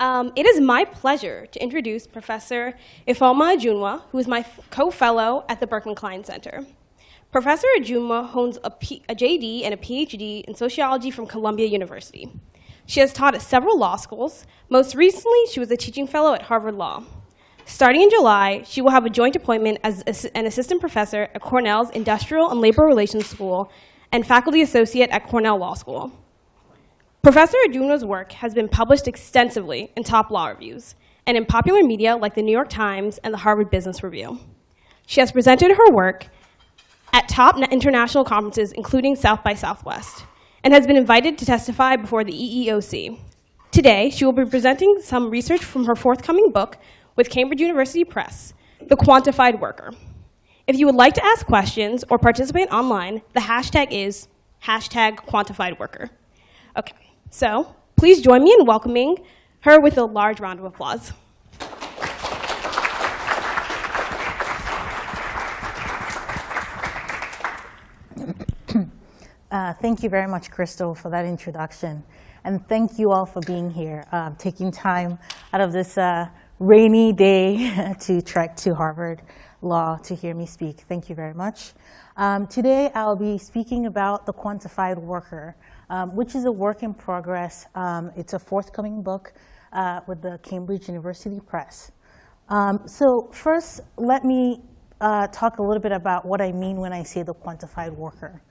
Um, it is my pleasure to introduce Professor Ifeoma Ajunwa, who is my co-fellow at the Berkman Klein Center. Professor Ajunwa owns a, P a JD and a PhD in sociology from Columbia University. She has taught at several law schools. Most recently, she was a teaching fellow at Harvard Law. Starting in July, she will have a joint appointment as an assistant professor at Cornell's Industrial and Labor Relations School and faculty associate at Cornell Law School. Professor Ajunwa's work has been published extensively in top law reviews and in popular media like the New York Times and the Harvard Business Review. She has presented her work at top international conferences, including South by Southwest, and has been invited to testify before the EEOC. Today, she will be presenting some research from her forthcoming book with Cambridge University Press, The Quantified Worker. If you would like to ask questions or participate online, the hashtag is hashtag quantified worker. Okay. So please join me in welcoming her with a large round of applause. Uh, thank you very much, Crystal, for that introduction. And thank you all for being here, uh, taking time out of this uh, rainy day to trek to Harvard Law to hear me speak. Thank you very much. Um, today, I'll be speaking about the quantified worker um, which is a work in progress. Um, it's a forthcoming book uh, with the Cambridge University Press. Um, so first, let me uh, talk a little bit about what I mean when I say the quantified worker.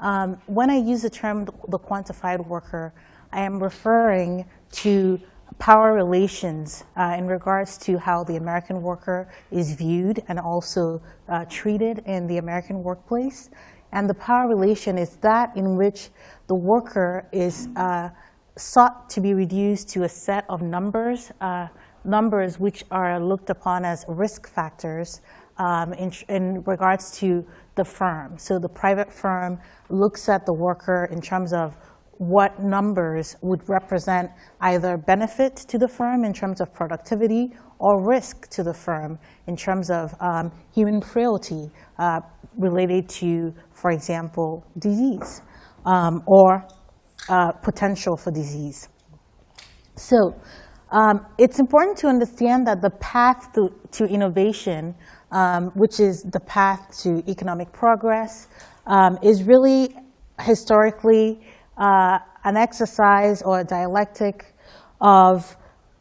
Um, when I use the term the quantified worker, I am referring to power relations uh, in regards to how the American worker is viewed and also uh, treated in the American workplace. And the power relation is that in which the worker is uh, sought to be reduced to a set of numbers, uh, numbers which are looked upon as risk factors um, in, in, regards to the firm. So the private firm looks at the worker in terms of what numbers would represent either benefit to the firm in terms of productivity or risk to the firm in terms of um, human frailty uh, related to, for example, disease um, or uh, potential for disease. So um, it's important to understand that the path to, to innovation, um, which is the path to economic progress, um, is really historically uh, an exercise or a dialectic of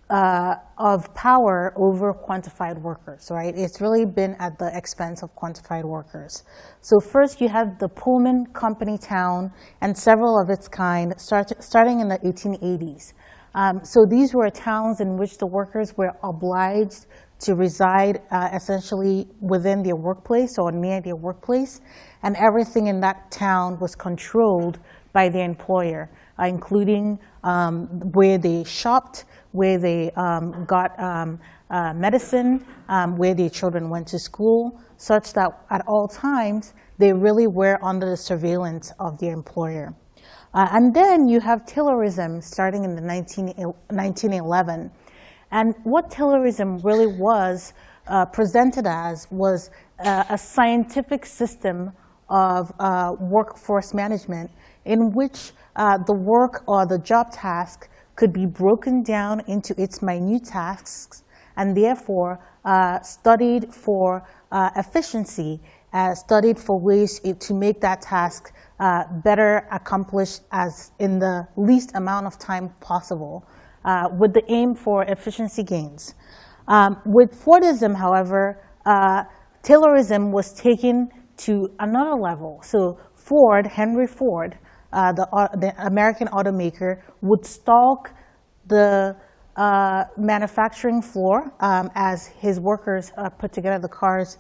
uh, of power over quantified workers, right? It's really been at the expense of quantified workers. So first you have the Pullman company town and several of its kind start, starting in the 1880s. Um, so these were towns in which the workers were obliged to reside uh, essentially within their workplace or near their workplace, and everything in that town was controlled by their employer, uh, including um, where they shopped, where they um, got um, uh, medicine, um, where their children went to school, such that at all times they really were under the surveillance of their employer. Uh, and then you have Taylorism starting in the 19, 1911. And what Taylorism really was uh, presented as was uh, a scientific system of uh, workforce management in which uh, the work or the job task could be broken down into its minute tasks and therefore uh, studied for uh, efficiency, uh, studied for ways to make that task uh, better accomplished as in the least amount of time possible uh, with the aim for efficiency gains. Um, with Fordism, however, uh, Taylorism was taken to another level. So Ford, Henry Ford, uh, the, uh, the American automaker would stalk the uh, manufacturing floor um, as his workers uh, put together the cars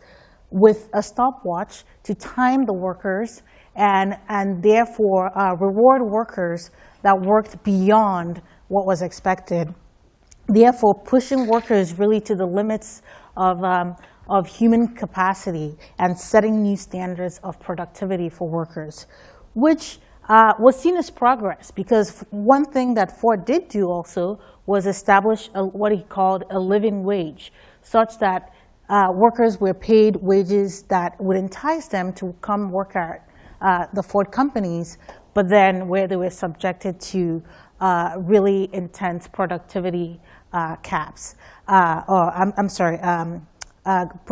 with a stopwatch to time the workers and, and therefore reward workers that worked beyond what was expected. Therefore, pushing workers really to the limits of, um, of human capacity and setting new standards of productivity for workers, which uh, was seen as progress because one thing that Ford did do also was establish a, what he called a living wage, such that uh, workers were paid wages that would entice them to come work at uh, the Ford companies, but then where they were subjected to uh, really intense productivity uh, caps, uh, or I'm, I'm sorry, um,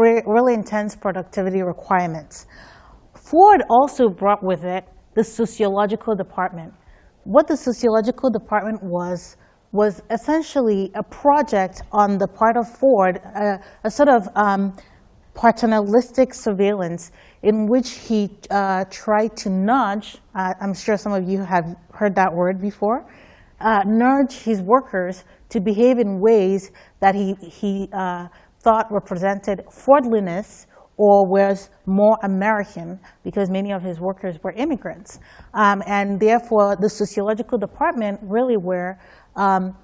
really intense productivity requirements. Ford also brought with it the sociological department. What the sociological department was, was essentially a project on the part of Ford, a sort of um, paternalistic surveillance in which he uh, tried to nudge, uh, I'm sure some of you have heard that word before, uh, nudge his workers to behave in ways that he, he uh, thought represented Fordliness or was more American because many of his workers were immigrants. Um, and therefore, the sociological department really were um,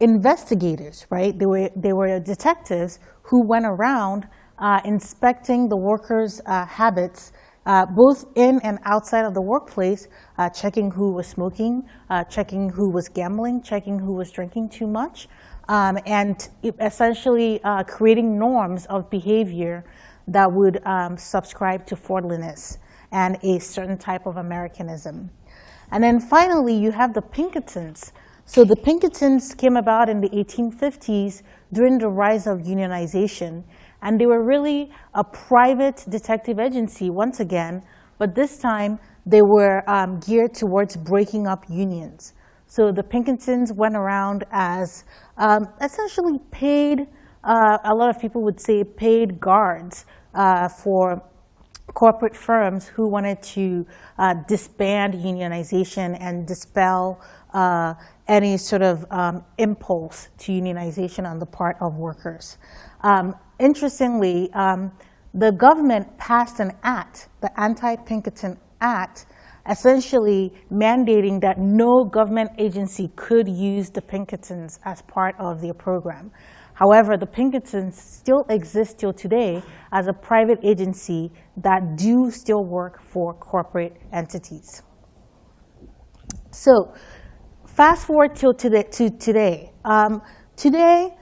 investigators, right? They were, they were detectives who went around uh, inspecting the workers' uh, habits, uh, both in and outside of the workplace, uh, checking who was smoking, uh, checking who was gambling, checking who was drinking too much, um, and essentially uh, creating norms of behavior that would um, subscribe to Fordliness and a certain type of Americanism. And then finally, you have the Pinkertons. So the Pinkertons came about in the 1850s during the rise of unionization. And they were really a private detective agency once again, but this time they were um, geared towards breaking up unions. So the Pinkertons went around as um, essentially paid, uh, a lot of people would say paid guards uh, for corporate firms who wanted to uh, disband unionization and dispel uh, any sort of um, impulse to unionization on the part of workers. Um, interestingly, um, the government passed an act, the Anti-Pinkerton Act, essentially mandating that no government agency could use the Pinkertons as part of their program. However, the Pinkertons still exist till today as a private agency that do still work for corporate entities. So fast forward till today, to today. Um, today,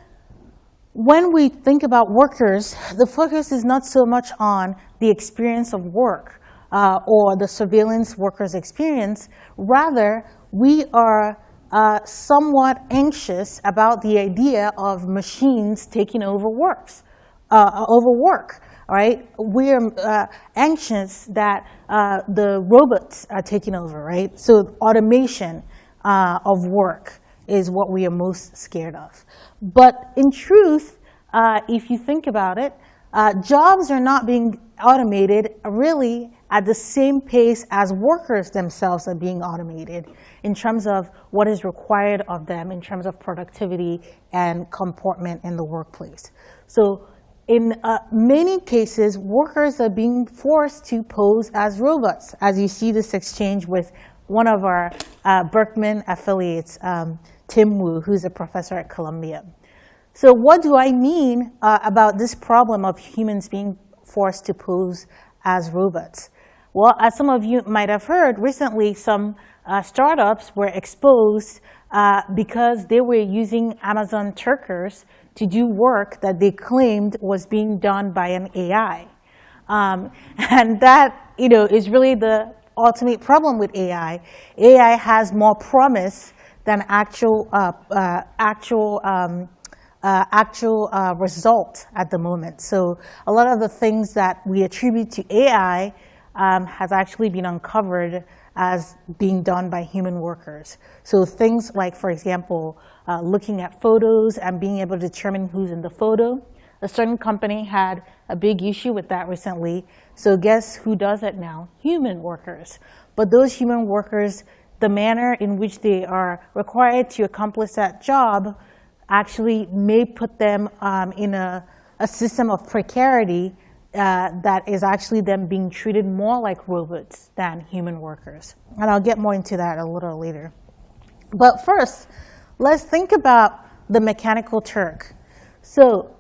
when we think about workers, the focus is not so much on the experience of work uh, or the surveillance workers' experience. Rather, we are uh, somewhat anxious about the idea of machines taking over works, uh, over work. Right, we're uh, anxious that uh, the robots are taking over. Right, so automation uh, of work is what we are most scared of. But in truth, uh, if you think about it, jobs are not being automated really at the same pace as workers themselves are being automated in terms of what is required of them in terms of productivity and comportment in the workplace. So in uh, many cases, workers are being forced to pose as robots, as you see this exchange with one of our uh, Berkman affiliates, um, Tim Wu, who's a professor at Columbia. So what do I mean uh, about this problem of humans being forced to pose as robots? Well, as some of you might have heard, recently some uh, startups were exposed uh, because they were using Amazon Turkers to do work that they claimed was being done by an AI. Um, and that you know, is really the ultimate problem with AI. AI has more promise than actual, uh, uh, actual, um, uh, actual uh, result at the moment. So a lot of the things that we attribute to AI um, has actually been uncovered as being done by human workers. So things like, for example, uh, looking at photos and being able to determine who's in the photo. A certain company had a big issue with that recently. So guess who does it now? Human workers. But those human workers, the manner in which they are required to accomplish that job actually may put them um, in a, a system of precarity uh, that is actually them being treated more like robots than human workers. And I'll get more into that a little later. But first, let's think about the mechanical Turk. So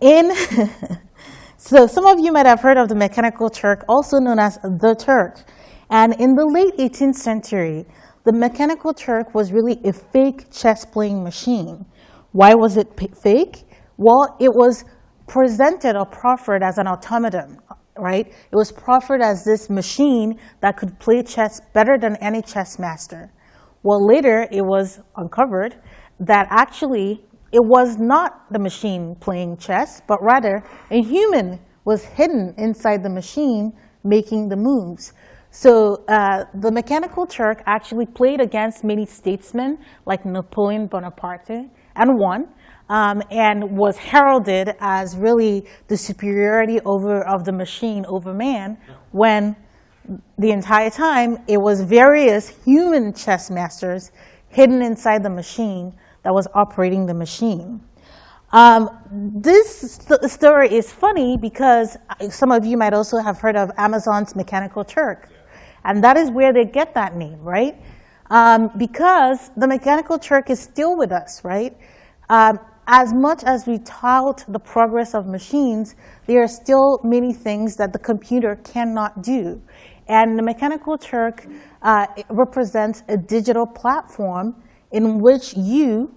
in, so some of you might have heard of the mechanical Turk, also known as the Turk. And in the late 18th century, the mechanical Turk was really a fake chess playing machine. Why was it fake? Well, it was presented or proffered as an automaton, right? It was proffered as this machine that could play chess better than any chess master. Well, later it was uncovered that actually it was not the machine playing chess, but rather a human was hidden inside the machine making the moves. So uh, the Mechanical Turk actually played against many statesmen like Napoleon Bonaparte and won, um, and was heralded as really the superiority over of the machine over man when the entire time it was various human chess masters hidden inside the machine that was operating the machine. Um, this st story is funny because some of you might also have heard of Amazon's Mechanical Turk. And that is where they get that name, right? Um, because the Mechanical Turk is still with us, right? Um, as much as we tout the progress of machines, there are still many things that the computer cannot do. And the Mechanical Turk uh, represents a digital platform in which you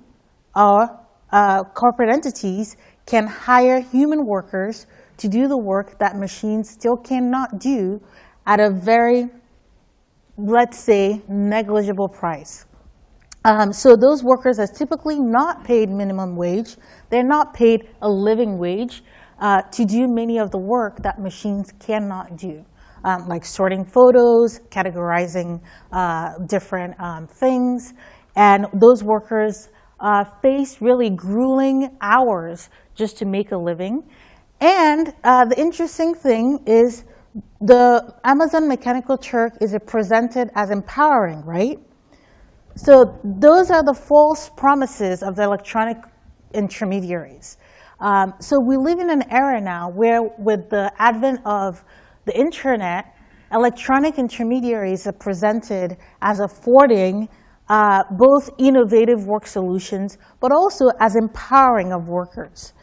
or uh, corporate entities can hire human workers to do the work that machines still cannot do at a very, let's say, negligible price. Um, so those workers are typically not paid minimum wage. They're not paid a living wage uh, to do many of the work that machines cannot do, um, like sorting photos, categorizing uh, different um, things. And those workers uh, face really grueling hours just to make a living. And uh, the interesting thing is the Amazon Mechanical Turk is presented as empowering, right? So those are the false promises of the electronic intermediaries. Um, so we live in an era now where with the advent of the internet, electronic intermediaries are presented as affording uh, both innovative work solutions, but also as empowering of workers.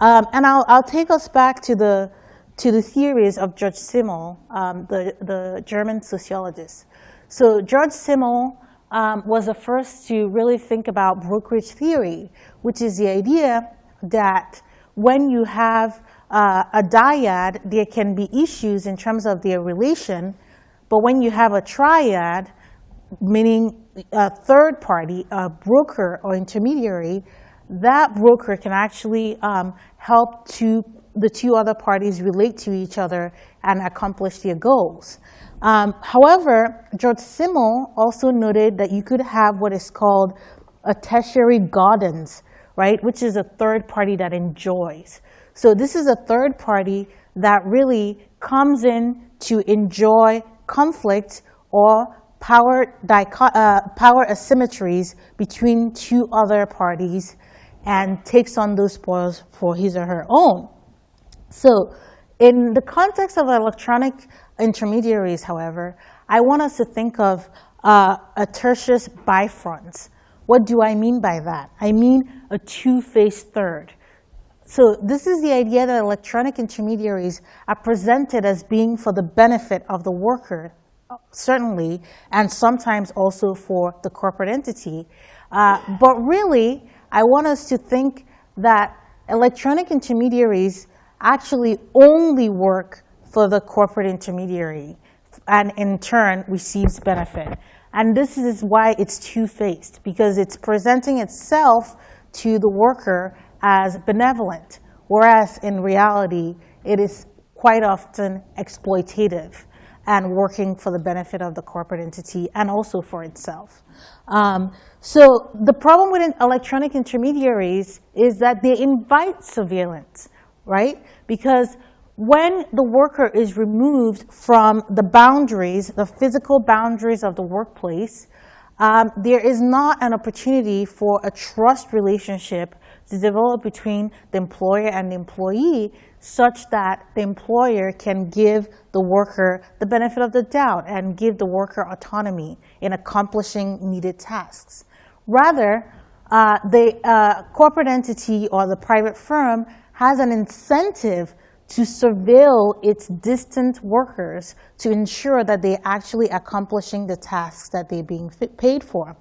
Um, and I'll, I'll, take us back to the, to the theories of George Simmel, um, the, the German sociologist. So George Simmel um, was the first to really think about brokerage theory, which is the idea that when you have uh, a dyad, there can be issues in terms of their relation, but when you have a triad, meaning a third party, a broker or intermediary, that broker can actually um, help to the two other parties relate to each other and accomplish their goals. Um, however, George Simmel also noted that you could have what is called a tertius gaudens, right, which is a third party that enjoys. So this is a third party that really comes in to enjoy conflict or power, uh, power asymmetries between two other parties and takes on those spoils for his or her own. So in the context of electronic intermediaries, however, I want us to think of uh, a tertius bifrons. What do I mean by that? I mean a two-faced third. So this is the idea that electronic intermediaries are presented as being for the benefit of the worker, certainly, and sometimes also for the corporate entity. Uh, but really, I want us to think that electronic intermediaries actually only work for the corporate intermediary and in turn receives benefit. And this is why it's two-faced, because it's presenting itself to the worker as benevolent, whereas in reality, it is quite often exploitative and working for the benefit of the corporate entity and also for itself. Um, so the problem with electronic intermediaries is that they invite surveillance, right? Because when the worker is removed from the boundaries, the physical boundaries of the workplace, um, there is not an opportunity for a trust relationship to develop between the employer and the employee such that the employer can give the worker the benefit of the doubt and give the worker autonomy in accomplishing needed tasks. Rather, uh, the uh, corporate entity or the private firm has an incentive to surveil its distant workers to ensure that they're actually accomplishing the tasks that they're being paid for.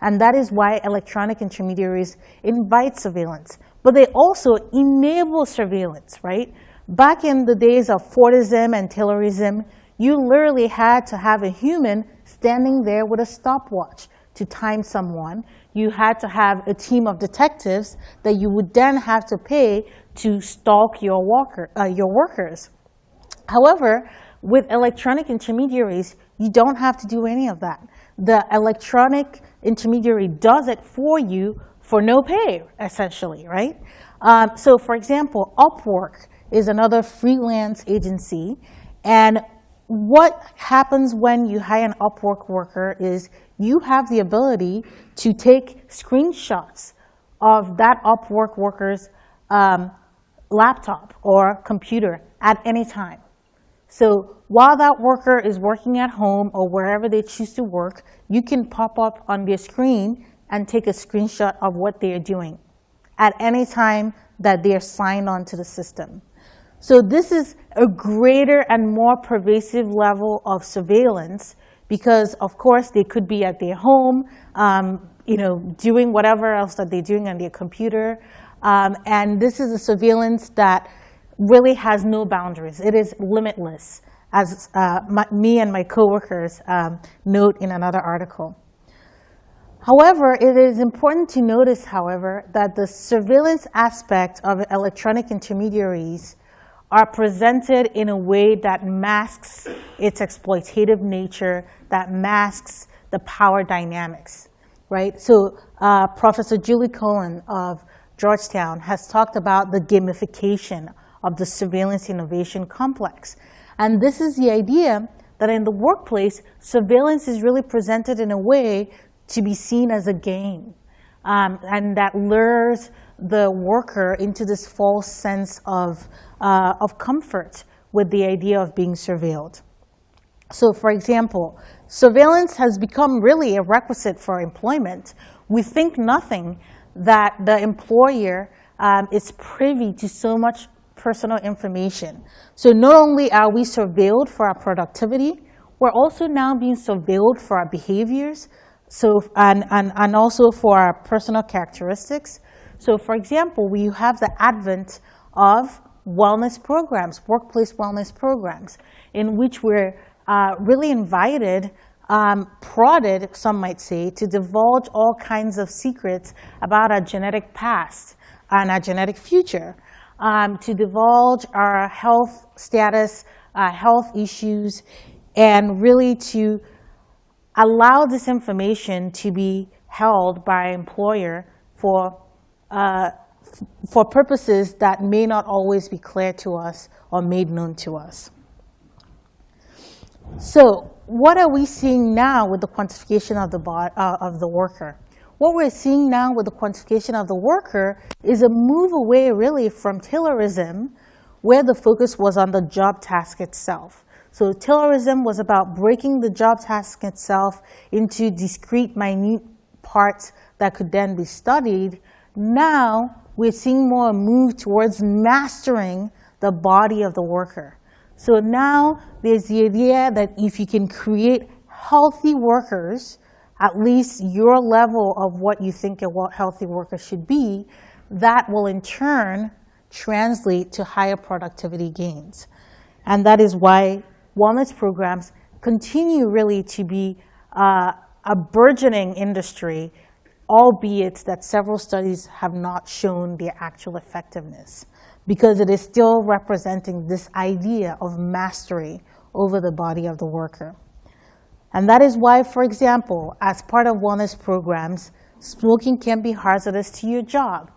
And that is why electronic intermediaries invite surveillance. But they also enable surveillance, right? Back in the days of Fordism and Taylorism, you literally had to have a human standing there with a stopwatch to time someone, you had to have a team of detectives that you would then have to pay to stalk your, walker, uh, your workers. However, with electronic intermediaries, you don't have to do any of that. The electronic intermediary does it for you for no pay, essentially, right? Um, so for example, Upwork is another freelance agency. And what happens when you hire an Upwork worker is you have the ability to take screenshots of that Upwork worker's um, laptop or computer at any time. So while that worker is working at home or wherever they choose to work, you can pop up on their screen and take a screenshot of what they are doing at any time that they are signed on to the system. So this is a greater and more pervasive level of surveillance because, of course, they could be at their home, um, you know, doing whatever else that they're doing on their computer. Um, and this is a surveillance that really has no boundaries. It is limitless, as uh, my, me and my coworkers um, note in another article. However, it is important to notice, however, that the surveillance aspect of electronic intermediaries are presented in a way that masks its exploitative nature, that masks the power dynamics, right? So uh, Professor Julie Cohen of Georgetown has talked about the gamification of the surveillance innovation complex. And this is the idea that in the workplace, surveillance is really presented in a way to be seen as a game. Um, and that lures the worker into this false sense of, uh, of comfort with the idea of being surveilled. So for example, surveillance has become really a requisite for employment. We think nothing that the employer um, is privy to so much personal information. So not only are we surveilled for our productivity, we're also now being surveilled for our behaviors so, and, and, and also for our personal characteristics. So for example, we have the advent of wellness programs, workplace wellness programs, in which we're uh, really invited, um, prodded, some might say, to divulge all kinds of secrets about our genetic past and our genetic future, um, to divulge our health status, health issues, and really to allow this information to be held by employer for uh, for purposes that may not always be clear to us or made known to us. So what are we seeing now with the quantification of the, uh, of the worker? What we're seeing now with the quantification of the worker is a move away really from Taylorism, where the focus was on the job task itself. So Taylorism was about breaking the job task itself into discrete, minute parts that could then be studied now we're seeing more a move towards mastering the body of the worker. So now there's the idea that if you can create healthy workers, at least your level of what you think a healthy worker should be, that will in turn translate to higher productivity gains. And that is why wellness programs continue really to be uh, a burgeoning industry albeit that several studies have not shown their actual effectiveness because it is still representing this idea of mastery over the body of the worker. And that is why, for example, as part of wellness programs, smoking can be hazardous to your job.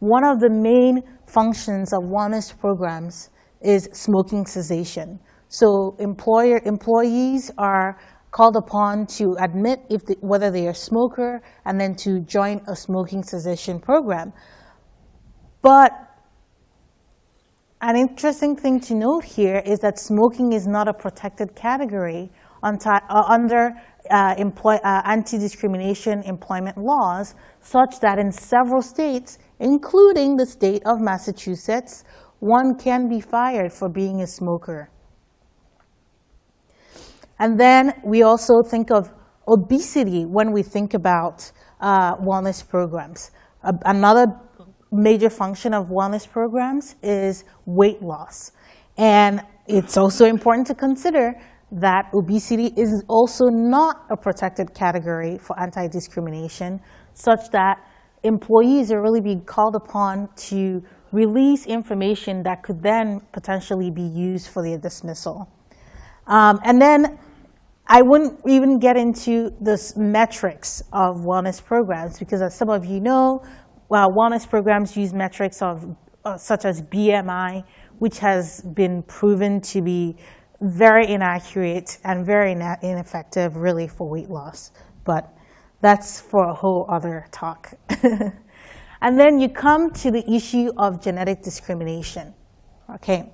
One of the main functions of wellness programs is smoking cessation. So employer, employees are called upon to admit if the, whether they are a smoker and then to join a smoking cessation program. But an interesting thing to note here is that smoking is not a protected category uh, under uh, uh, anti-discrimination employment laws, such that in several states, including the state of Massachusetts, one can be fired for being a smoker. And then we also think of obesity when we think about uh, wellness programs. Another major function of wellness programs is weight loss. And it's also important to consider that obesity is also not a protected category for anti-discrimination, such that employees are really being called upon to release information that could then potentially be used for their dismissal. Um, and then I wouldn't even get into the metrics of wellness programs because as some of you know, well, wellness programs use metrics of uh, such as BMI, which has been proven to be very inaccurate and very ineffective really for weight loss. But that's for a whole other talk. and then you come to the issue of genetic discrimination. Okay.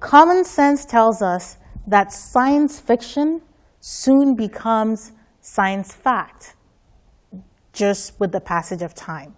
Common sense tells us that science fiction soon becomes science fact just with the passage of time.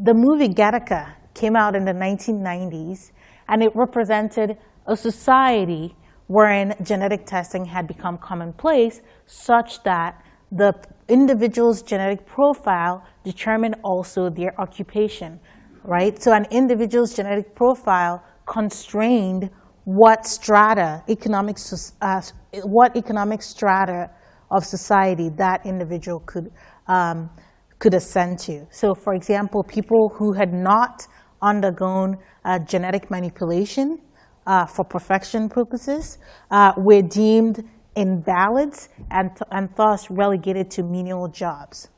The movie Gattaca came out in the 1990s and it represented a society wherein genetic testing had become commonplace such that the individual's genetic profile determined also their occupation, right? So an individual's genetic profile constrained what strata, economic, uh, what economic strata of society that individual could, um, could ascend to. So for example, people who had not undergone uh, genetic manipulation uh, for perfection purposes uh, were deemed invalids and, and thus relegated to menial jobs.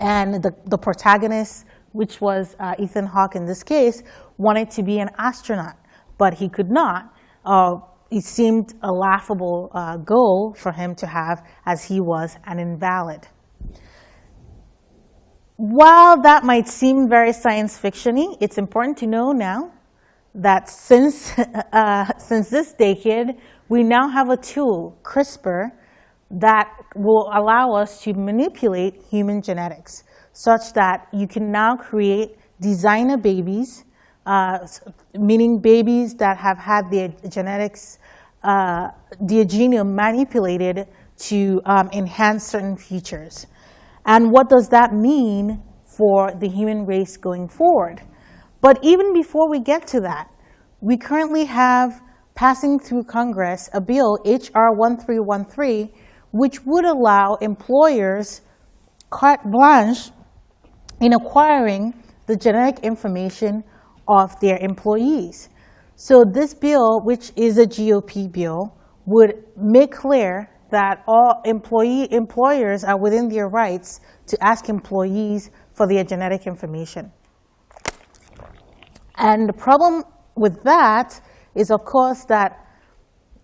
And the, the protagonist, which was uh, Ethan Hawke in this case, wanted to be an astronaut but he could not. Uh, it seemed a laughable uh, goal for him to have as he was an invalid. While that might seem very science fictiony, it's important to know now that since, uh, since this decade, we now have a tool, CRISPR, that will allow us to manipulate human genetics such that you can now create designer babies uh, meaning babies that have had their genetics, uh, their genome manipulated to um, enhance certain features. And what does that mean for the human race going forward? But even before we get to that, we currently have passing through Congress a bill, HR 1313, which would allow employers carte blanche in acquiring the genetic information of their employees. So this bill, which is a GOP bill, would make clear that all employee employers are within their rights to ask employees for their genetic information. And the problem with that is, of course, that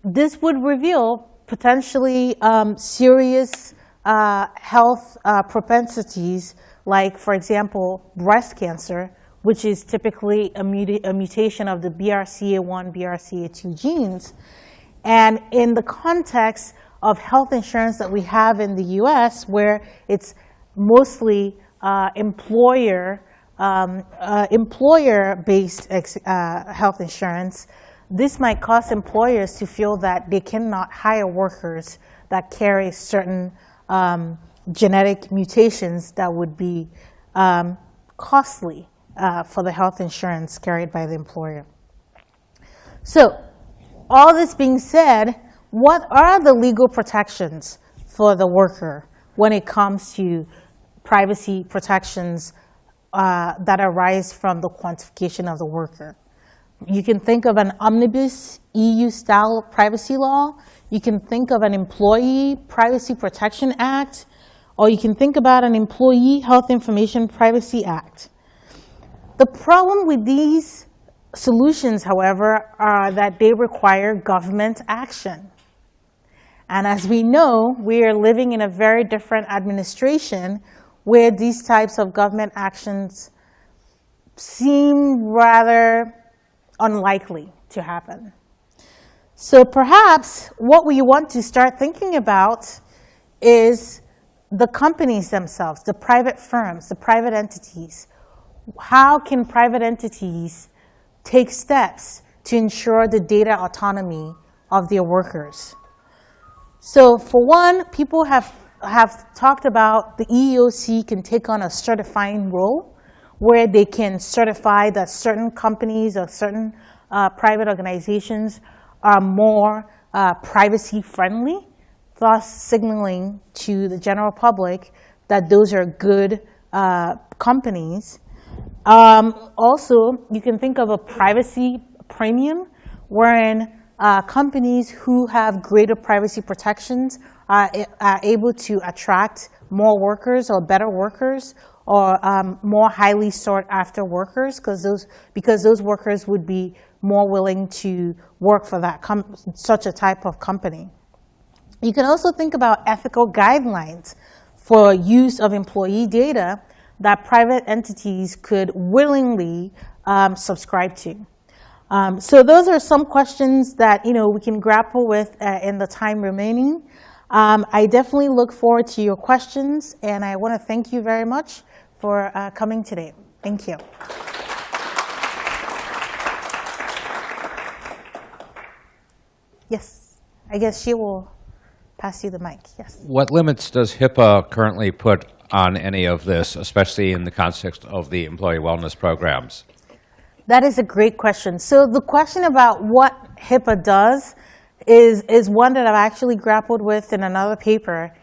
this would reveal potentially um, serious uh, health uh, propensities, like, for example, breast cancer, which is typically a, muta a mutation of the BRCA1, BRCA2 genes. And in the context of health insurance that we have in the US, where it's mostly uh, employer, um, uh, employer-based uh, health insurance, this might cause employers to feel that they cannot hire workers that carry certain um, genetic mutations that would be um, costly uh, for the health insurance carried by the employer. So all this being said, what are the legal protections for the worker when it comes to privacy protections uh, that arise from the quantification of the worker? You can think of an omnibus EU-style privacy law. You can think of an Employee Privacy Protection Act, or you can think about an Employee Health Information Privacy Act. The problem with these solutions, however, are that they require government action. And as we know, we are living in a very different administration where these types of government actions seem rather unlikely to happen. So perhaps what we want to start thinking about is the companies themselves, the private firms, the private entities how can private entities take steps to ensure the data autonomy of their workers? So for one, people have, have talked about the EEOC can take on a certifying role where they can certify that certain companies or certain uh, private organizations are more uh, privacy friendly, thus signaling to the general public that those are good uh, companies. Um, also, you can think of a privacy premium, wherein uh, companies who have greater privacy protections are, are able to attract more workers or better workers or um, more highly sought after workers because those, because those workers would be more willing to work for that such a type of company. You can also think about ethical guidelines for use of employee data that private entities could willingly um, subscribe to. Um, so those are some questions that you know we can grapple with uh, in the time remaining. Um, I definitely look forward to your questions, and I want to thank you very much for uh, coming today. Thank you. Yes, I guess she will pass you the mic. Yes. What limits does HIPAA currently put on any of this, especially in the context of the employee wellness programs? That is a great question. So the question about what HIPAA does is, is one that I've actually grappled with in another paper.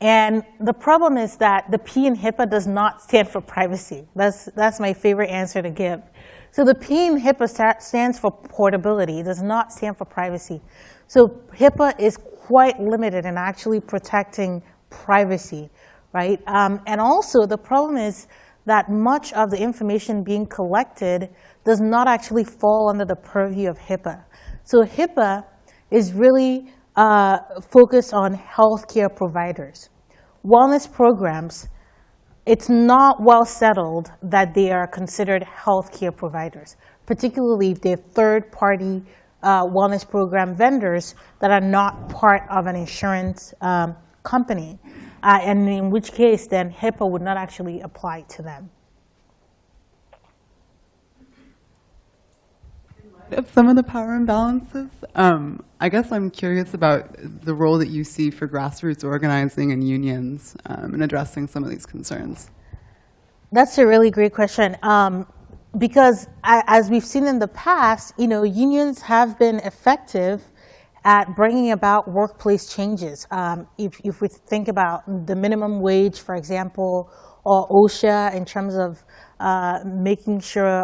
And the problem is that the P in HIPAA does not stand for privacy. That's, that's my favorite answer to give. So the P in HIPAA stands for portability. It does not stand for privacy. So HIPAA is quite limited in actually protecting privacy, right? Um, and also the problem is that much of the information being collected does not actually fall under the purview of HIPAA. So HIPAA is really uh, focused on healthcare providers. Wellness programs, it's not well settled that they are considered healthcare providers, particularly if they're third-party uh, wellness program vendors that are not part of an insurance um, company, uh, and in which case then HIPAA would not actually apply to them. Of some of the power imbalances. Um, I guess I'm curious about the role that you see for grassroots organizing and unions um, in addressing some of these concerns. That's a really great question. Um, because as we've seen in the past, you know, unions have been effective at bringing about workplace changes. Um, if, if we think about the minimum wage, for example, or OSHA in terms of uh, making sure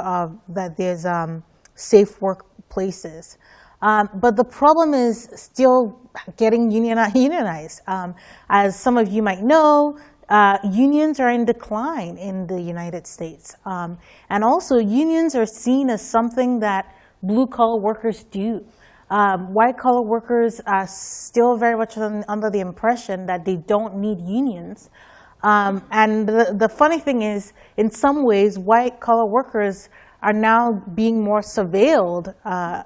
that there's um, safe workplaces. Um, but the problem is still getting unionized. Um, as some of you might know, uh, unions are in decline in the United States. Um, and also unions are seen as something that blue collar workers do. Um, white collar workers are still very much under the impression that they don't need unions. Um, and the, the funny thing is, in some ways, white collar workers are now being more surveilled, uh,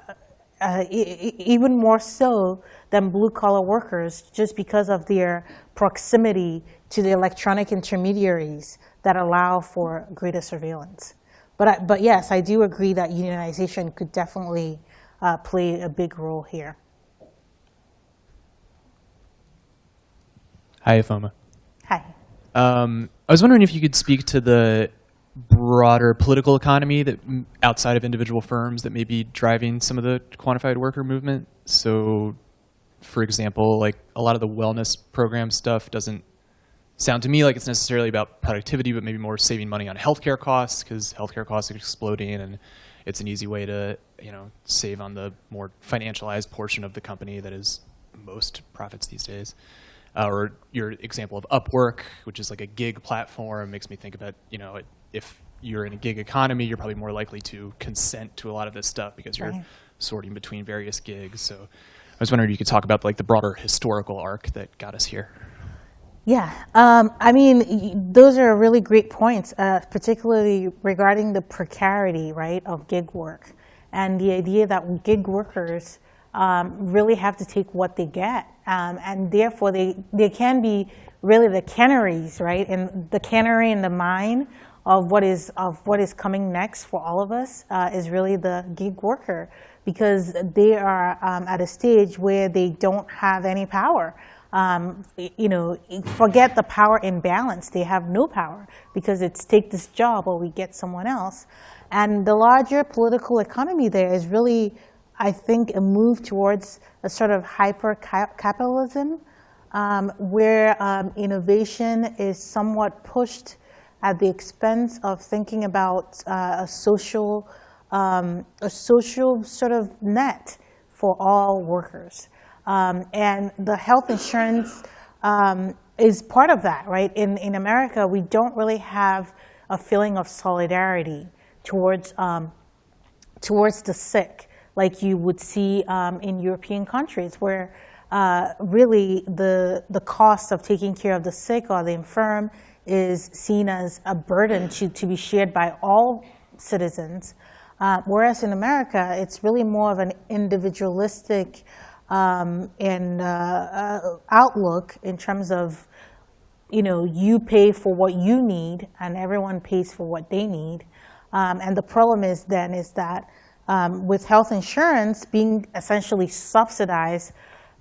uh, e even more so than blue collar workers, just because of their proximity to the electronic intermediaries that allow for greater surveillance. But, I, but yes, I do agree that unionization could definitely uh, play a big role here. Hi, Ifeoma. Hi. Um, I was wondering if you could speak to the broader political economy that outside of individual firms that may be driving some of the quantified worker movement. So, for example, like a lot of the wellness program stuff doesn't sound to me like it's necessarily about productivity, but maybe more saving money on healthcare costs because healthcare costs are exploding, and it's an easy way to you know save on the more financialized portion of the company that is most profits these days. Uh, or your example of Upwork, which is like a gig platform, makes me think about you know if you're in a gig economy, you're probably more likely to consent to a lot of this stuff because you're right. sorting between various gigs. So I was wondering if you could talk about like the broader historical arc that got us here. Yeah, um, I mean, those are really great points, uh, particularly regarding the precarity, right, of gig work, and the idea that gig workers um, really have to take what they get, um, and therefore they they can be really the canaries, right, and the canary in the mine of what is of what is coming next for all of us uh, is really the gig worker because they are um, at a stage where they don't have any power. Um, you know, forget the power imbalance. They have no power because it's take this job or we get someone else. And the larger political economy there is really I think, a move towards a sort of hyper-capitalism, um, where um, innovation is somewhat pushed at the expense of thinking about uh, a social, um, a social sort of net for all workers. Um, and the health insurance um, is part of that, right? In, in America, we don't really have a feeling of solidarity towards, um, towards the sick, like you would see um, in European countries, where uh, really the, the cost of taking care of the sick or the infirm is seen as a burden to, to be shared by all citizens. Uh, whereas in America, it's really more of an individualistic um, and uh, uh, outlook in terms of, you know, you pay for what you need and everyone pays for what they need. Um, and the problem is then is that um, with health insurance being essentially subsidized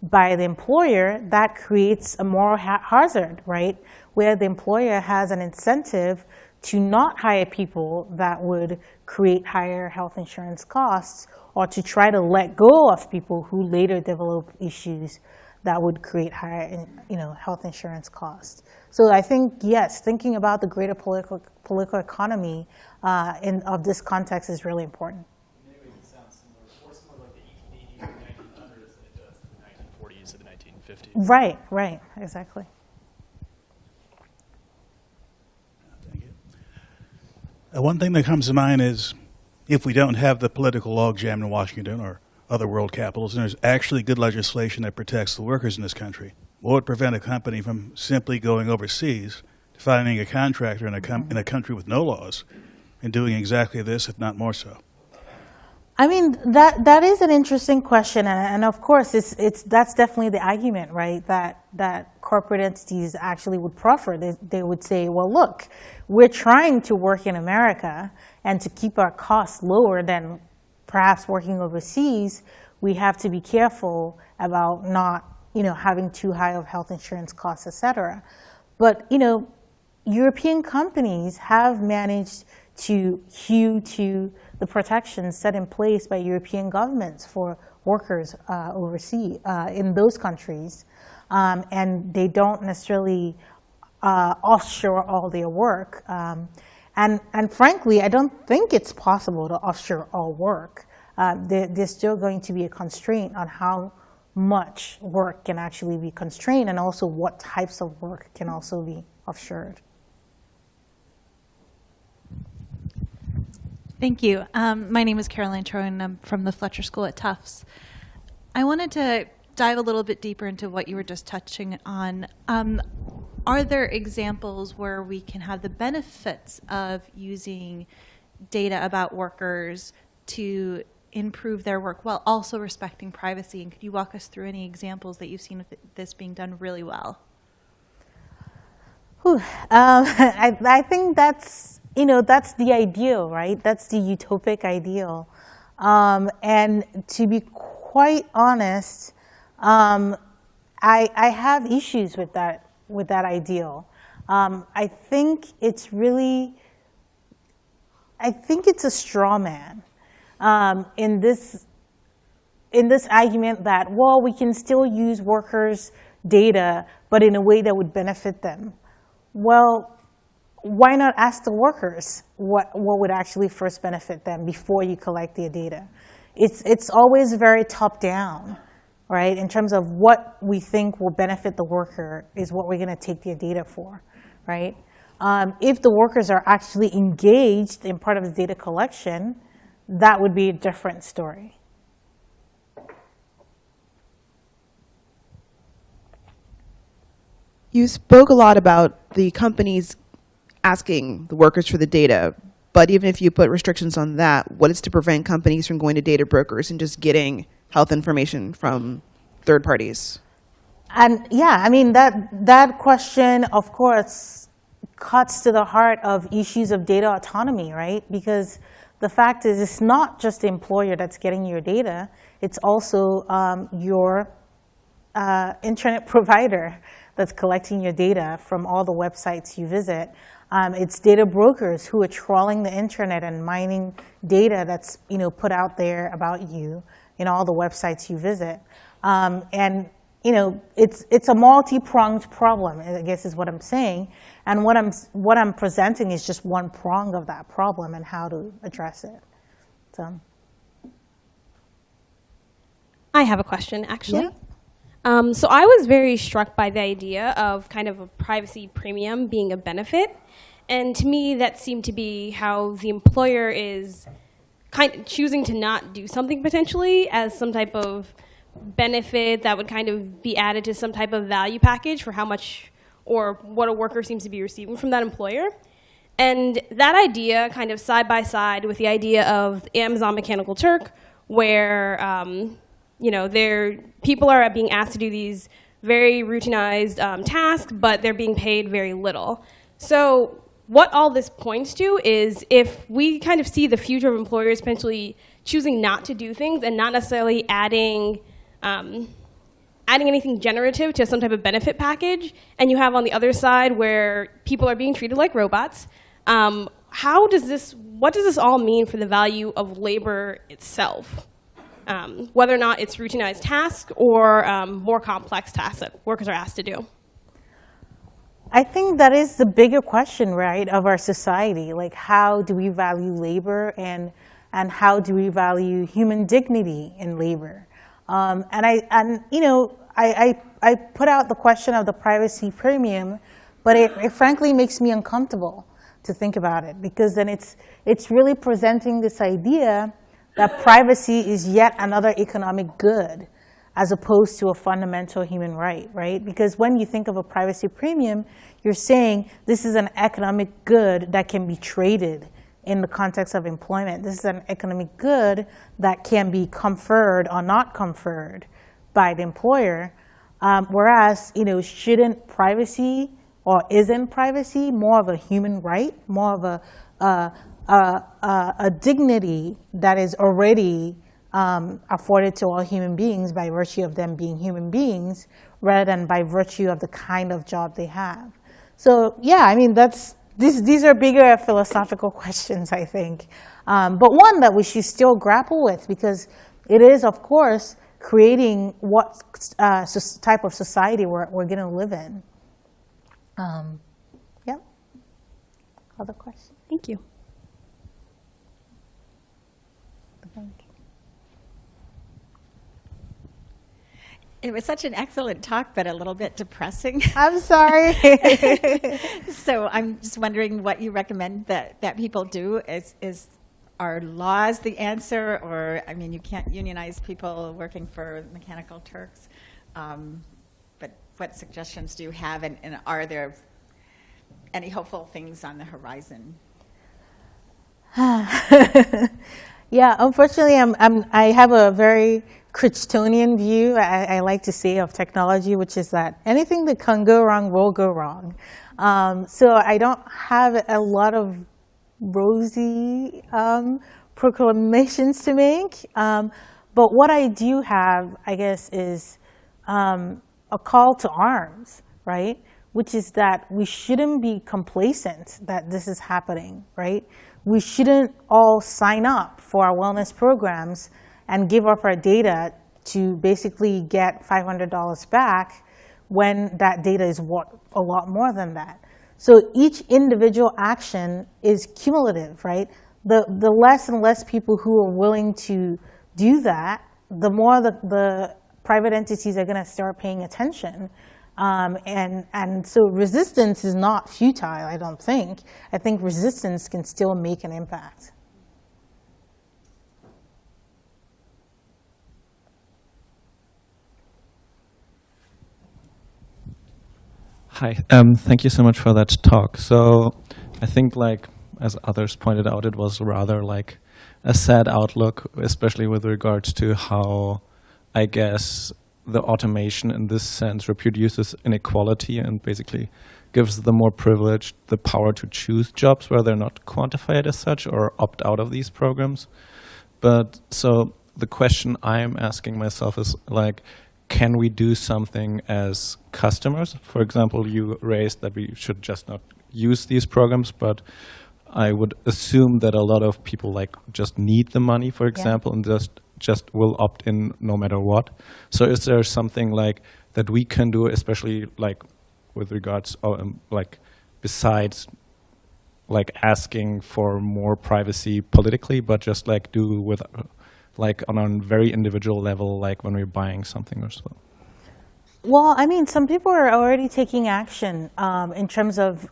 by the employer, that creates a moral ha hazard, right? Where the employer has an incentive to not hire people that would create higher health insurance costs or to try to let go of people who later develop issues that would create higher you know, health insurance costs. So I think, yes, thinking about the greater political, political economy uh, in, of this context is really important. Right, right, sounds similar, more similar like the 1880s or 1900s than it does the 1940s or the 1950s. Right, right, exactly. Thank you. Uh, Uh, one thing that comes to mind is if we don't have the political logjam in Washington or other world capitals, and there's actually good legislation that protects the workers in this country, what would prevent a company from simply going overseas, finding a contractor in a, in a country with no laws, and doing exactly this, if not more so? I mean, that, that is an interesting question. And, and of course, it's, it's, that's definitely the argument, right? That, that corporate entities actually would proffer. They, they would say, well, look, we're trying to work in America and to keep our costs lower than perhaps working overseas, we have to be careful about not, you know, having too high of health insurance costs, et cetera. But, you know, European companies have managed to hew to the protections set in place by European governments for workers uh, overseas uh, in those countries. Um, and they don't necessarily uh, offshore all their work. Um, and, and frankly, I don't think it's possible to offshore all work. There, there's still going to be a constraint on how much work can actually be constrained and also what types of work can also be offshored. Thank you. Um, my name is Caroline Troy, and I'm from the Fletcher School at Tufts. I wanted to dive a little bit deeper into what you were just touching on. Um, are there examples where we can have the benefits of using data about workers to improve their work while also respecting privacy? And could you walk us through any examples that you've seen of this being done really well? Um, I, I think that's you know, that's the ideal, right? That's the utopic ideal. Um, and to be quite honest, um, I, I have issues with that, with that ideal. Um, I think it's really, I think it's a straw man um, in this, in this argument that, well, we can still use workers' data, but in a way that would benefit them. Well, why not ask the workers what, what would actually first benefit them before you collect their data? It's, it's always very top down, right? In terms of what we think will benefit the worker is what we're going to take their data for, right? Um, if the workers are actually engaged in part of the data collection, that would be a different story. You spoke a lot about the companies asking the workers for the data. But even if you put restrictions on that, what is to prevent companies from going to data brokers and just getting health information from third parties? And yeah, I mean, that, that question, of course, cuts to the heart of issues of data autonomy, right? Because the fact is, it's not just the employer that's getting your data, it's also um, your uh, internet provider that's collecting your data from all the websites you visit. Um, it's data brokers who are trawling the internet and mining data that's you know put out there about you in all the websites you visit. Um, and you know, it's it's a multi-pronged problem. I guess is what I'm saying. And what I'm what I'm presenting is just one prong of that problem and how to address it. So. I have a question, actually. Yeah. Um, so I was very struck by the idea of kind of a privacy premium being a benefit. And to me, that seemed to be how the employer is kind of choosing to not do something potentially as some type of benefit that would kind of be added to some type of value package for how much or what a worker seems to be receiving from that employer. And that idea kind of side by side with the idea of Amazon Mechanical Turk, where um, you know, they're, people are being asked to do these very routinized um, tasks, but they're being paid very little. So what all this points to is if we kind of see the future of employers potentially choosing not to do things and not necessarily adding, um, adding anything generative to some type of benefit package, and you have on the other side where people are being treated like robots, um, how does this, what does this all mean for the value of labor itself? um, whether or not it's routinized tasks or um, more complex tasks that workers are asked to do. I think that is the bigger question, right, of our society. Like, how do we value labor and, and how do we value human dignity in labor? Um, and, I, and, you know, I, I, I put out the question of the privacy premium, but it, it frankly makes me uncomfortable to think about it because then it's, it's really presenting this idea that privacy is yet another economic good as opposed to a fundamental human right, right? Because when you think of a privacy premium, you're saying this is an economic good that can be traded in the context of employment. This is an economic good that can be conferred or not conferred by the employer. Um, whereas, you know, shouldn't privacy or isn't privacy more of a human right, more of a, uh, a, a, a dignity that is already um, afforded to all human beings by virtue of them being human beings rather than by virtue of the kind of job they have. So yeah, I mean, that's, these, these are bigger philosophical questions, I think. Um, but one that we should still grapple with because it is, of course, creating what uh, type of society we're, we're going to live in. Um, yeah. Other questions? Thank you. It was such an excellent talk, but a little bit depressing. I'm sorry. so I'm just wondering what you recommend that, that people do. Is, is are laws the answer? Or, I mean, you can't unionize people working for Mechanical Turks. Um, but what suggestions do you have? And, and are there any hopeful things on the horizon? yeah, unfortunately, I'm, I'm, I have a very Crichtonian view, I, I, like to say, of technology, which is that anything that can go wrong will go wrong. Um, so I don't have a lot of rosy um, proclamations to make. Um, but what I do have, I guess, is um, a call to arms, right? Which is that we shouldn't be complacent that this is happening, right? We shouldn't all sign up for our wellness programs and give up our data to basically get $500 back when that data is a lot more than that. So each individual action is cumulative, right? The, the less and less people who are willing to do that, the more the, the private entities are going to start paying attention. Um, and, and so resistance is not futile, I don't think. I think resistance can still make an impact. Hi, um, thank you so much for that talk. So I think like, as others pointed out, it was rather like a sad outlook, especially with regards to how, I guess, the automation in this sense reproduces inequality and basically gives the more privileged the power to choose jobs where they're not quantified as such or opt out of these programs. But so the question I'm asking myself is like, can we do something as customers? For example, you raised that we should just not use these programs, but I would assume that a lot of people like just need the money, for example, and just just will opt in no matter what. So is there something like that we can do, especially like with regards, um, like besides like asking for more privacy politically, but just like do with like on a very individual level, like when we're buying something or so. Well, I mean, some people are already taking action um, in terms of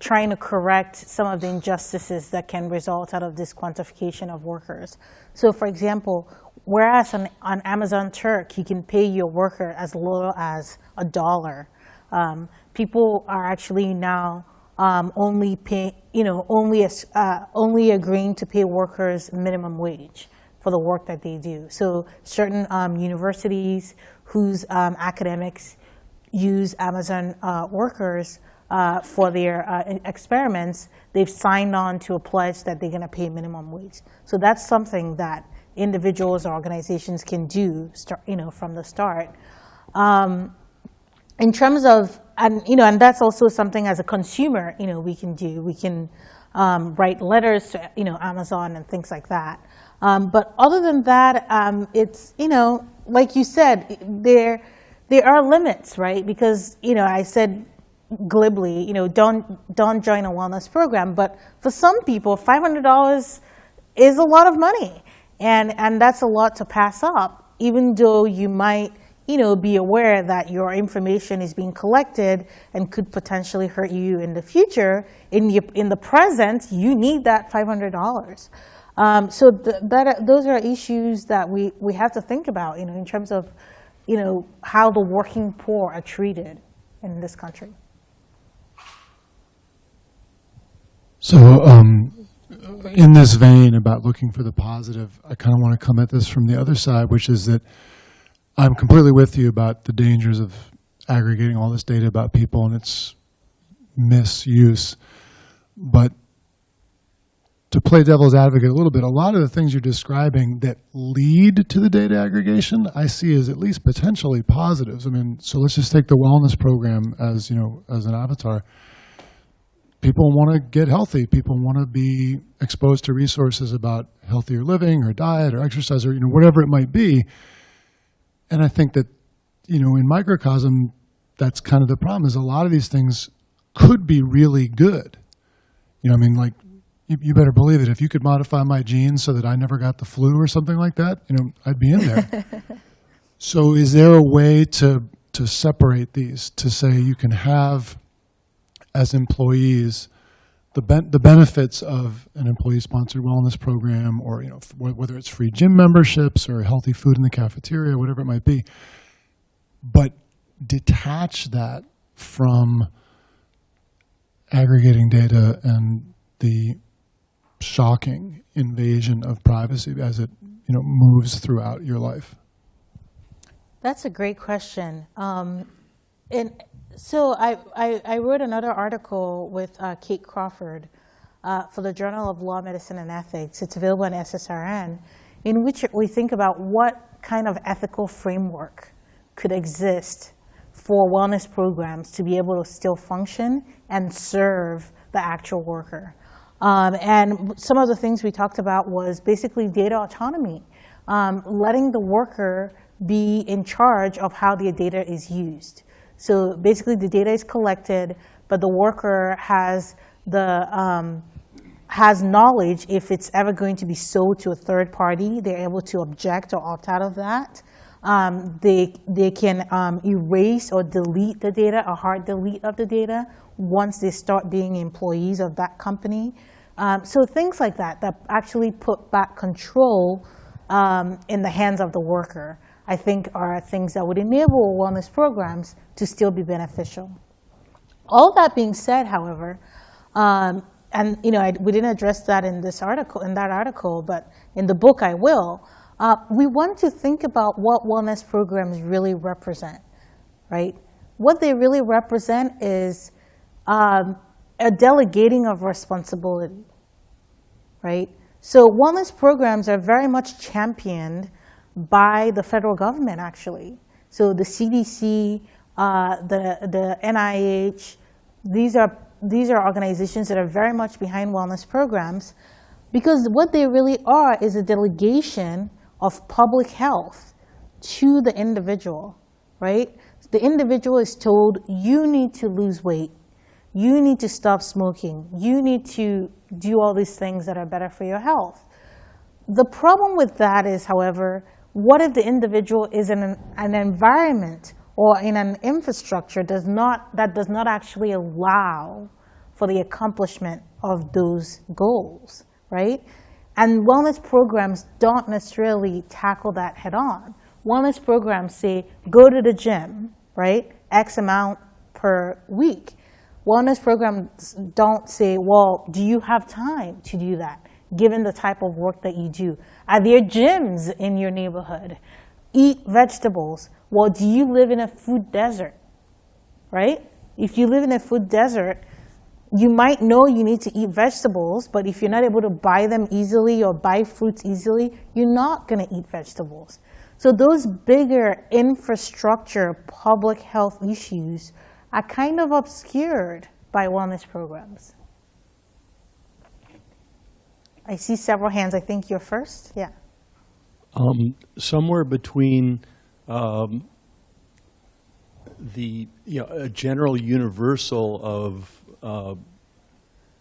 trying to correct some of the injustices that can result out of this quantification of workers. So, for example, whereas on, on Amazon Turk, you can pay your worker as little as a dollar, um, people are actually now um, only pay, you know, only uh, only agreeing to pay workers minimum wage for the work that they do. So certain um, universities whose um, academics use Amazon uh, workers uh, for their uh, experiments, they've signed on to a pledge that they're going to pay minimum wage. So that's something that individuals or organizations can do, start, you know, from the start. Um, in terms of, and you know, and that's also something as a consumer, you know, we can do. We can um, write letters to, you know, Amazon and things like that. Um, but other than that, um, it's, you know, like you said, there, there are limits, right? Because, you know, I said glibly, you know, don't, don't join a wellness program. But for some people, $500 is a lot of money. And, and that's a lot to pass up, even though you might, you know, be aware that your information is being collected and could potentially hurt you in the future. In, the in the present, you need that $500. Um, so th that, those are issues that we, we have to think about, you know, in terms of, you know, how the working poor are treated in this country. So um, in this vein about looking for the positive, I kind of want to come at this from the other side, which is that I'm completely with you about the dangers of aggregating all this data about people and its misuse. But to play devil's advocate a little bit, a lot of the things you're describing that lead to the data aggregation, I see as at least potentially positives. I mean, so let's just take the wellness program as, you know, as an avatar. People want to get healthy. People want to be exposed to resources about healthier living or diet or exercise or, you know, whatever it might be. And I think that, you know, in microcosm, that's kind of the problem is a lot of these things could be really good. You know, I mean, like you, you, better believe it. If you could modify my genes so that I never got the flu or something like that, you know, I'd be in there. so, is there a way to to separate these to say you can have as employees the ben the benefits of an employee-sponsored wellness program, or you know, whether it's free gym memberships or healthy food in the cafeteria, whatever it might be, but detach that from aggregating data and the shocking invasion of privacy as it you know moves throughout your life? That's a great question. Um, and so I, I, I, wrote another article with uh, Kate Crawford uh, for the Journal of Law, Medicine, and Ethics. It's available on SSRN, in which we think about what kind of ethical framework could exist for wellness programs to be able to still function and serve the actual worker. Um, and some of the things we talked about was basically data autonomy, um, letting the worker be in charge of how the data is used. So basically the data is collected, but the worker has the um, has knowledge if it's ever going to be sold to a third party, they're able to object or opt out of that. Um, they, they can um, erase or delete the data, a hard delete of the data, once they start being employees of that company. Um, so things like that, that actually put back control um, in the hands of the worker, I think are things that would enable wellness programs to still be beneficial. All that being said, however, um, and you know, I, we didn't address that in this article, in that article, but in the book I will. Uh, we want to think about what wellness programs really represent, right? What they really represent is um, a delegating of responsibility, right? So wellness programs are very much championed by the federal government, actually. So the CDC, uh, the, the NIH, these are these are organizations that are very much behind wellness programs because what they really are is a delegation of public health to the individual, right? The individual is told, you need to lose weight. You need to stop smoking. You need to do all these things that are better for your health. The problem with that is, however, what if the individual is in an, an environment or in an infrastructure does not, that does not actually allow for the accomplishment of those goals, right? And wellness programs don't necessarily tackle that head on. Wellness programs say, go to the gym, right? X amount per week. Wellness programs don't say, well, do you have time to do that, given the type of work that you do? Are there gyms in your neighborhood? Eat vegetables. Well, do you live in a food desert, right? If you live in a food desert, you might know you need to eat vegetables, but if you're not able to buy them easily or buy fruits easily, you're not going to eat vegetables. So those bigger infrastructure public health issues are kind of obscured by wellness programs. I see several hands. I think you're first. Yeah. Um, somewhere between um, the you know a general universal of uh,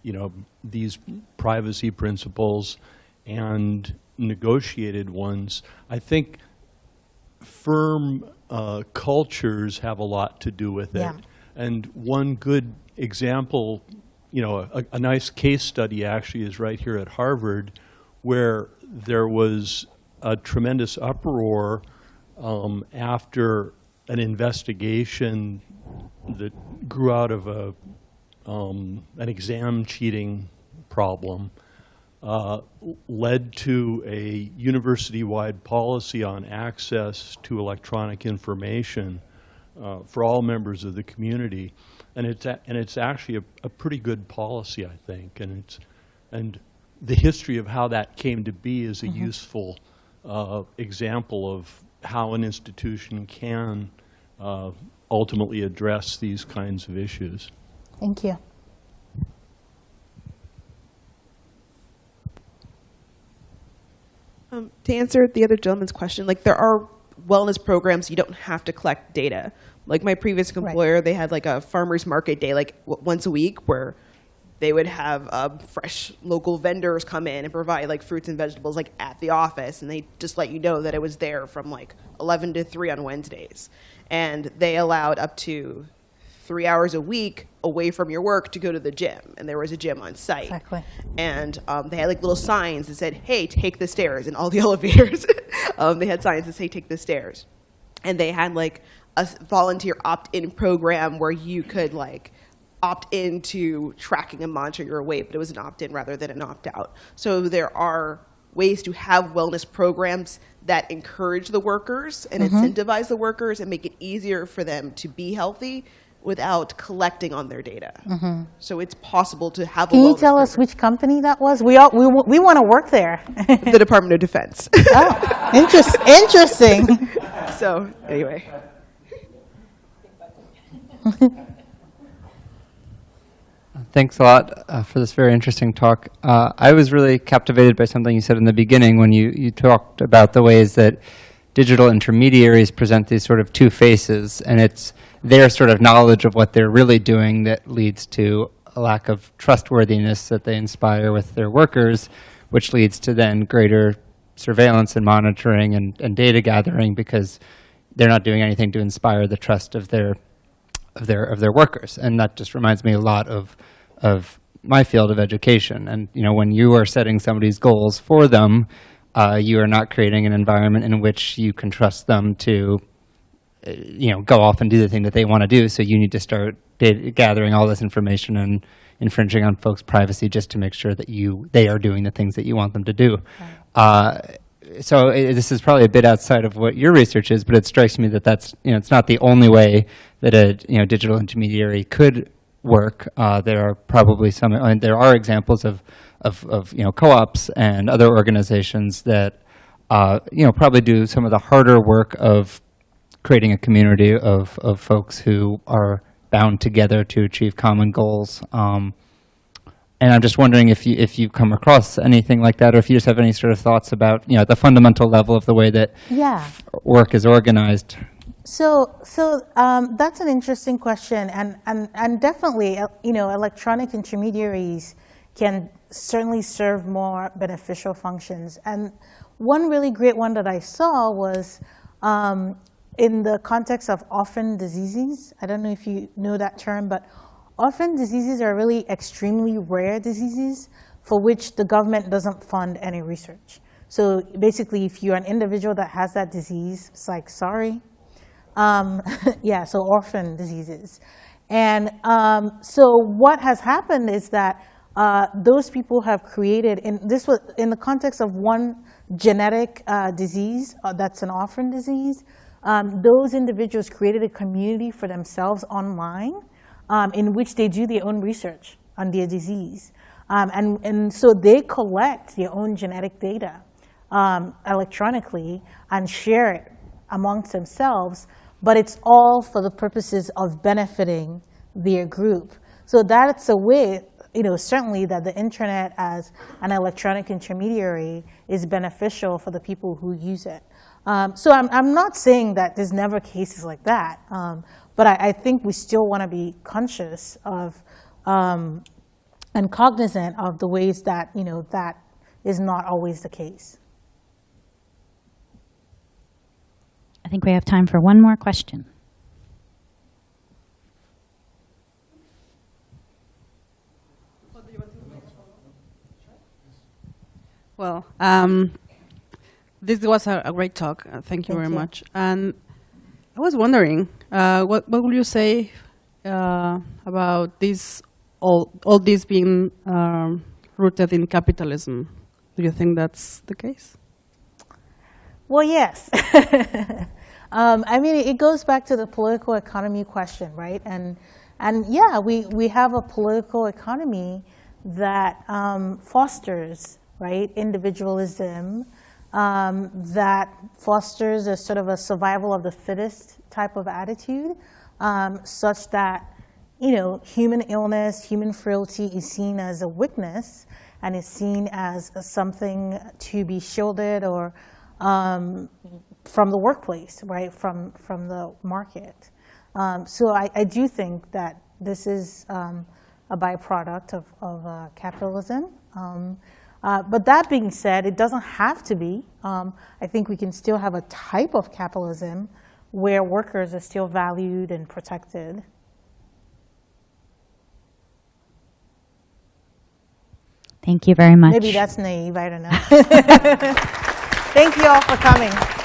you know these privacy principles and negotiated ones, I think firm uh, cultures have a lot to do with it. Yeah. And one good example, you know, a, a nice case study actually is right here at Harvard, where there was a tremendous uproar um, after an investigation that grew out of a, um, an exam cheating problem uh, led to a university-wide policy on access to electronic information uh, for all members of the community. And it's, a, and it's actually a, a pretty good policy, I think. And, it's, and the history of how that came to be is a useful uh, example of how an institution can uh, ultimately address these kinds of issues. Thank you. Um, to answer the other gentleman's question, like there are wellness programs you don't have to collect data. Like my previous employer, they had like a farmers market day, like w- once a week, where they would have uh, fresh local vendors come in and provide like fruits and vegetables like at the office, and they just let you know that it was there from like 11 to 3 on Wednesdays, and they allowed up to three hours a week away from your work to go to the gym, and there was a gym on site. Exactly. And um, they had like little signs that said, "Hey, take the stairs," and all the elevators. um, they had signs that say, "Take the stairs," and they had like a volunteer opt-in program where you could like opt into tracking and monitoring your weight, but it was an opt-in rather than an opt-out. So there are ways to have wellness programs that encourage the workers and incentivize the workers and make it easier for them to be healthy without collecting on their data. So it's possible to have Can a you wellness tell us program. which company that was? We all we, we want to work there. the Department of Defense. oh, interest, interesting. so anyway. Thanks a lot uh, for this very interesting talk. Uh, I was really captivated by something you said in the beginning when you, you talked about the ways that digital intermediaries present these sort of two faces, and it's their sort of knowledge of what they're really doing that leads to a lack of trustworthiness that they inspire with their workers, which leads to then greater surveillance and monitoring and, and data gathering because they're not doing anything to inspire the trust of their of their of their workers, and that just reminds me a lot of of my field of education. And you know, when you are setting somebody's goals for them, uh, you are not creating an environment in which you can trust them to, uh, you know, go off and do the thing that they want to do. So you need to start data gathering all this information and infringing on folks' privacy just to make sure that you they are doing the things that you want them to do. Uh, so i this is probably a bit outside of what your research is, but it strikes me that that's you know it's not the only way that a you know digital intermediary could work. Uh, there are probably some, and there are examples of of, of you know co-ops and other organizations that uh, you know probably do some of the harder work of creating a community of of folks who are bound together to achieve common goals. Um, and I'm just wondering if you if you've come across anything like that, or if you just have any sort of thoughts about you know the fundamental level of the way that Yeah. work is organized. So, so um, that's an interesting question, and and and definitely, uh, you know, electronic intermediaries can certainly serve more beneficial functions. And one really great one that I saw was um, in the context of orphan diseases. I don't know if you know that term, but orphan diseases are really extremely rare diseases for which the government doesn't fund any research. So basically, if you're an individual that has that disease, it's like, sorry, um, yeah, so orphan diseases. And um, so what has happened is that uh, those people have created, in this was in the context of one genetic uh, disease uh, that's an orphan disease, um, those individuals created a community for themselves online um, in which they do their own research on their disease. Um, and, and so they collect their own genetic data um, electronically and share it amongst themselves, but it's all for the purposes of benefiting their group. So that's a way, you know, certainly that the internet as an electronic intermediary is beneficial for the people who use it. Um, so I'm, I'm not saying that there's never cases like that, um, but I, I think we still want to be conscious of um, and cognizant of the ways that, you know, that is not always the case. I think we have time for one more question. Well, um, this was a, a great talk. Uh, thank you Thank very you. much. And I was wondering, uh, what what would you say uh, about this all all this being um, rooted in capitalism? Do you think that's the case? Well, yes. um, I mean, it goes back to the political economy question, right? And and yeah, we, we have a political economy that um, fosters right individualism, um, that fosters a sort of a survival of the fittest type of attitude, um, such that you know human illness, human frailty is seen as a weakness and is seen as something to be shielded or um, from the workplace, right, from, from the market. Um, so I, I do think that this is um, a byproduct of, of uh, capitalism. Um, uh, but that being said, it doesn't have to be. Um, I think we can still have a type of capitalism where workers are still valued and protected. Thank you very much. Maybe that's naive, I don't know. Thank you all for coming.